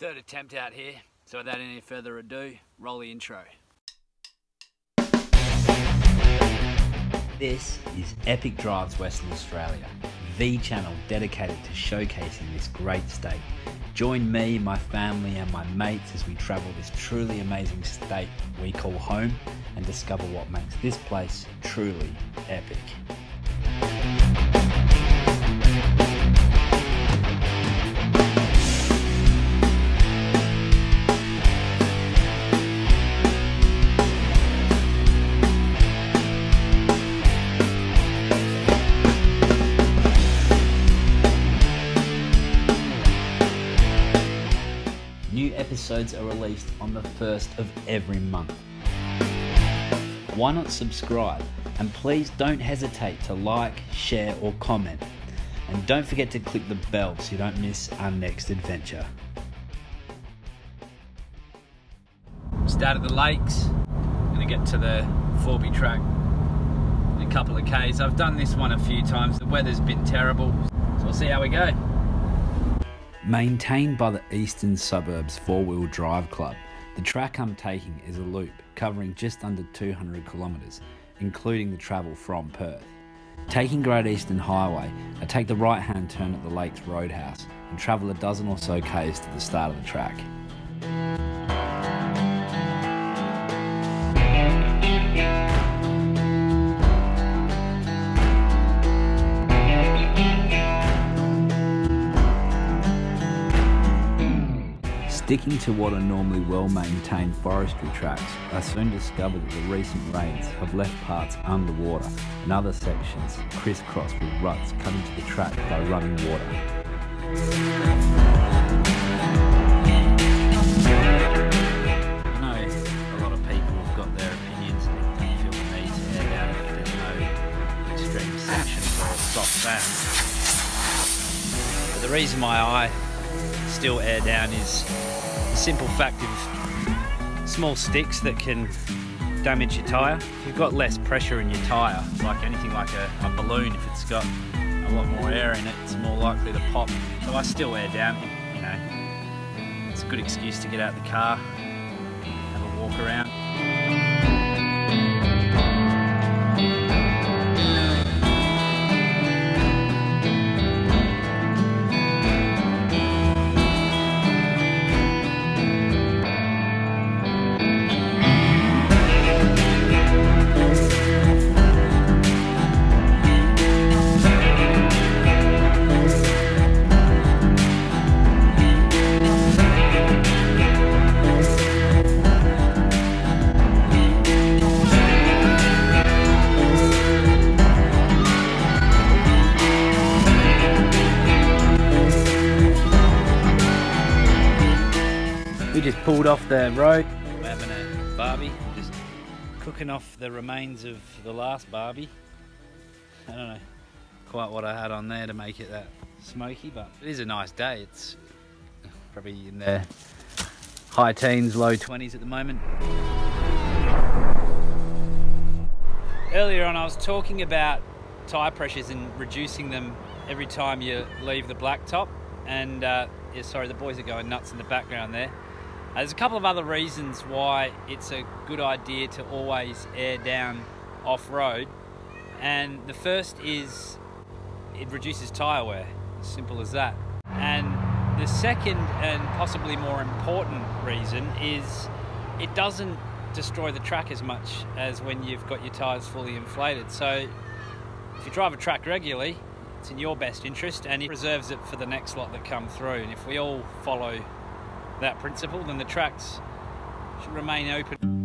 Third attempt out here, so without any further ado, roll the intro. This is Epic Drives Western Australia, the channel dedicated to showcasing this great state. Join me, my family, and my mates as we travel this truly amazing state we call home and discover what makes this place truly epic. Episodes are released on the first of every month. Why not subscribe? And please don't hesitate to like, share, or comment. And don't forget to click the bell so you don't miss our next adventure. Started the lakes, gonna get to the Forby track in a couple of Ks. I've done this one a few times, the weather's been terrible, so we'll see how we go. Maintained by the Eastern Suburbs Four Wheel Drive Club, the track I'm taking is a loop covering just under 200 kilometres, including the travel from Perth. Taking Great Eastern Highway, I take the right hand turn at the Lakes Roadhouse and travel a dozen or so Ks to the start of the track. Sticking to what are normally well-maintained forestry tracks, I soon discovered that the recent rains have left parts underwater and other sections crisscrossed with ruts cut into the track by running water. The reason why I still air down is the simple fact of small sticks that can damage your tyre. If you've got less pressure in your tyre, like anything like a, a balloon, if it's got a lot more air in it, it's more likely to pop. So I still air down, you know. It's a good excuse to get out the car, have a walk around. Pulled off the road. Having a barbie, just cooking off the remains of the last barbie. I don't know quite what I had on there to make it that smoky, but it is a nice day. It's probably in the high teens, low 20s at the moment. Earlier on, I was talking about tyre pressures and reducing them every time you leave the blacktop. And uh, yeah, sorry, the boys are going nuts in the background there. There's a couple of other reasons why it's a good idea to always air down off road. And the first is it reduces tyre wear, simple as that. And the second and possibly more important reason is it doesn't destroy the track as much as when you've got your tyres fully inflated. So if you drive a track regularly, it's in your best interest and it preserves it for the next lot that come through. And if we all follow that principle, then the tracks should remain open.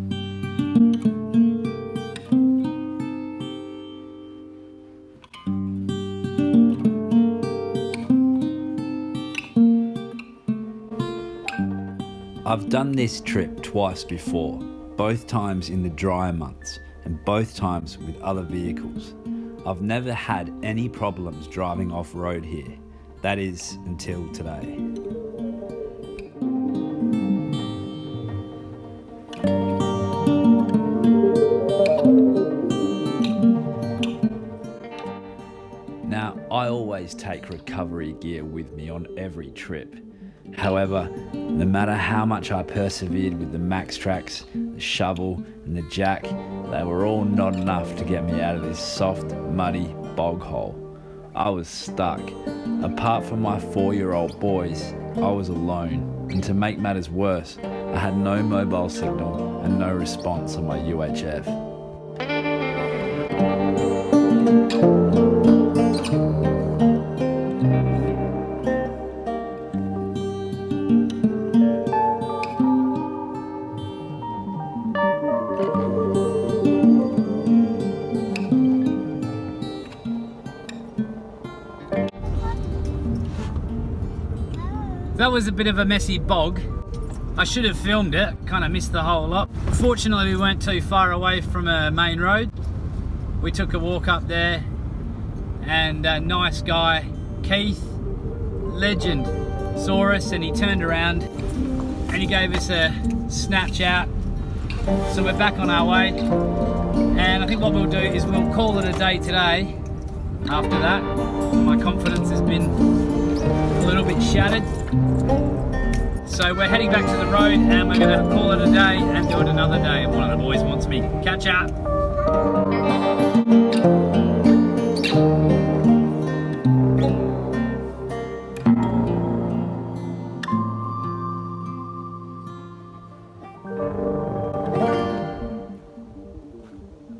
I've done this trip twice before, both times in the drier months and both times with other vehicles. I've never had any problems driving off road here, that is until today. Always take recovery gear with me on every trip. However, No matter how much I persevered with the MaxTrax, the shovel, and the jack, they were all not enough to get me out of this soft, muddy bog hole. I was stuck. Apart from my four year old boys, I was alone. And to make matters worse, I had no mobile signal and no response on my UHF. That was a bit of a messy bog. I should have filmed it, kind of missed the whole lot. Fortunately, we weren't too far away from a main road. We took a walk up there and a nice guy, Keith, legend, saw us and he turned around and he gave us a snatch out. So we're back on our way. And I think what we'll do is we'll call it a day today after that. My confidence has been a little bit shattered. So we're heading back to the road and we're gonna call it a day and do it another day. If one of the boys wants me. Catch up.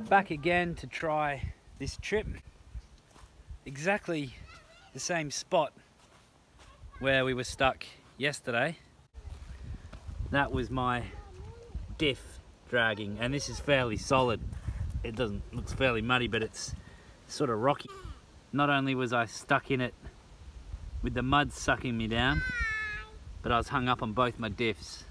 Back again to try this trip. Exactly the same spot where we were stuck yesterday. That was my diff dragging and this is fairly solid. It doesn't looks fairly muddy but it's sort of rocky. Not only was I stuck in it with the mud sucking me down but I was hung up on both my diffs.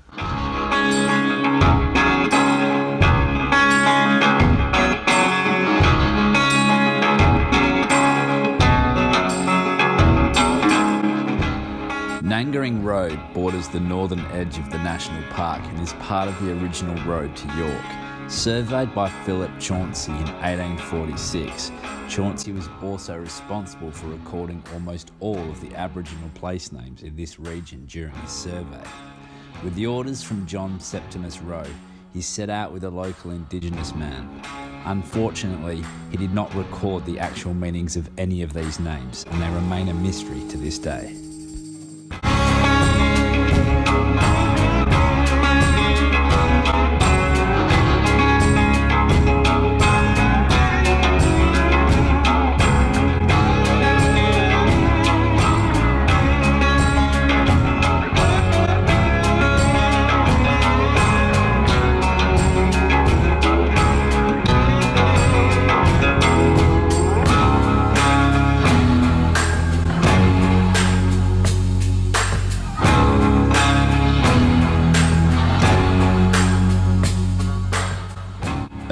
Nangering Road borders the northern edge of the national park and is part of the original road to York. Surveyed by Philip Chauncy in 1846, Chauncy was also responsible for recording almost all of the Aboriginal place names in this region during his survey. With the orders from John Septimus Roe, he set out with a local indigenous man. Unfortunately, he did not record the actual meanings of any of these names, and they remain a mystery to this day. Bye.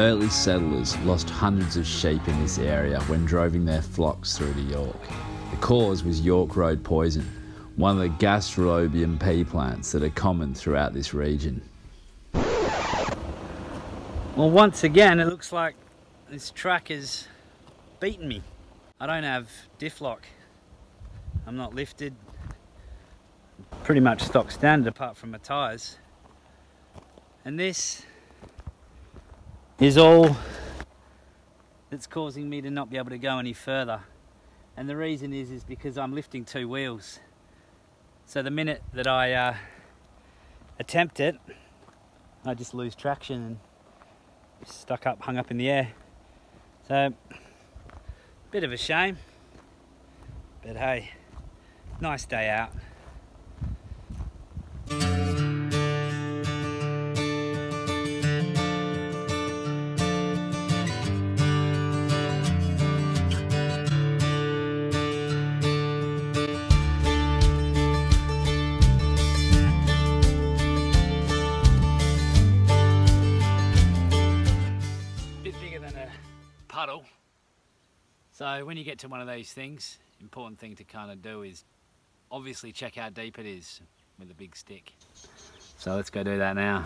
Early settlers lost hundreds of sheep in this area when driving their flocks through to York. The cause was York Road poison, one of the gastrolobium pea plants that are common throughout this region. Well, once again, it looks like this track has beaten me. I don't have diff lock. I'm not lifted. Pretty much stock standard apart from my tyres. And this is all that's causing me to not be able to go any further. And the reason is, is because I'm lifting two wheels. So the minute that I uh, attempt it, I just lose traction and stuck up, hung up in the air. So, bit of a shame, but hey, nice day out. Puddle. So when you get to one of these things, important thing to kind of do is obviously check how deep it is with a big stick. So let's go do that now.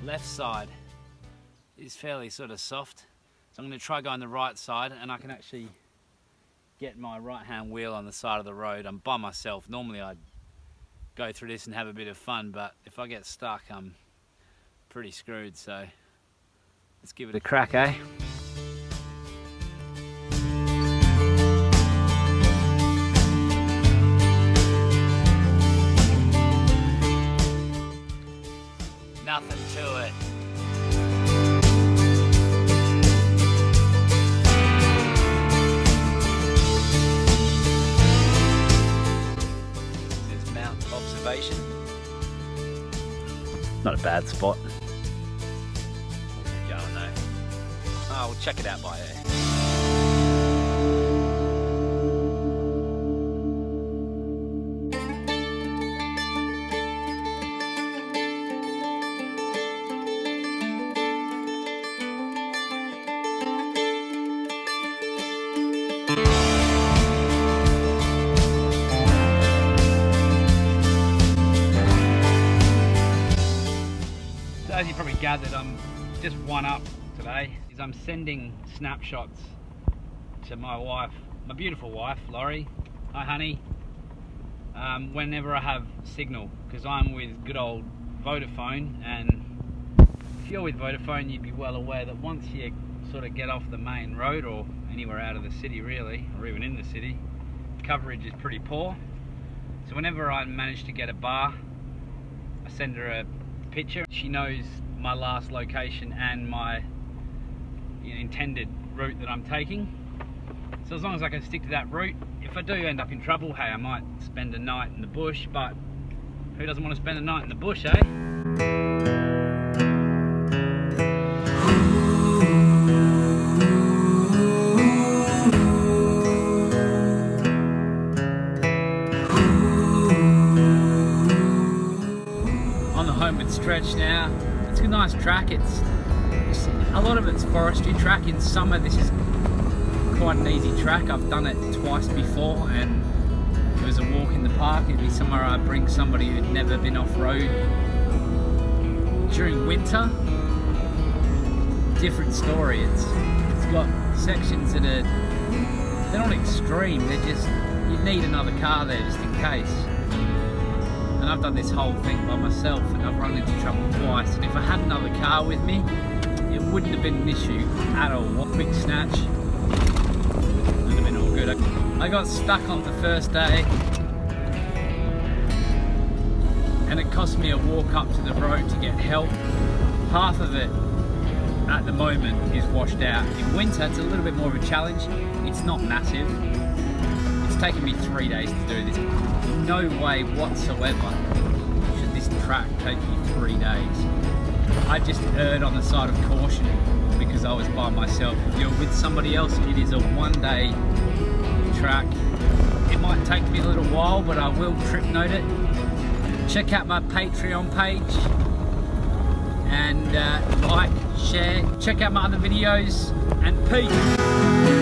The left side is fairly sort of soft. So I'm going to try going the right side and I can actually get my right hand wheel on the side of the road. I'm by myself. Normally I'd go through this and have a bit of fun, but if I get stuck, I'm pretty screwed. So let's give it a crack, eh? Nothing to it. Not a bad spot. Going though. Oh, we'll check it out by air. Probably gathered, I'm just one up today. Is I'm sending snapshots to my wife, my beautiful wife, Laurie. Hi, honey. Um, whenever I have signal, because I'm with good old Vodafone, and if you're with Vodafone, you'd be well aware that once you sort of get off the main road or anywhere out of the city, really, or even in the city, coverage is pretty poor. So whenever I manage to get a bar, I send her a picture. She knows my last location and my intended route that I'm taking. So as long as I can stick to that route, if I do end up in trouble, hey, I might spend a night in the bush, but who doesn't want to spend a night in the bush, eh? On the homeward stretch now. It's a nice track. It's, it's a lot of it's forestry track. In summer, this is quite an easy track. I've done it twice before, and it was a walk in the park. It'd be somewhere I'd bring somebody who'd never been off road. During winter, different story. It's it's got sections that are they're not extreme. They're just you need another car there just in case I've done this whole thing by myself and I've run into trouble twice and if I had another car with me it wouldn't have been an issue at all. What quick snatch would have been all good. I got stuck on the first day and it cost me a walk up to the road to get help. Half of it at the moment is washed out. In winter it's a little bit more of a challenge. It's not massive It's taken me three days to do this. No way whatsoever should this track take you three days. I just erred on the side of caution because I was by myself. If you're with somebody else, it is a one day track. It might take me a little while, but I will trip note it. Check out my Patreon page and uh, like, share, check out my other videos and peace.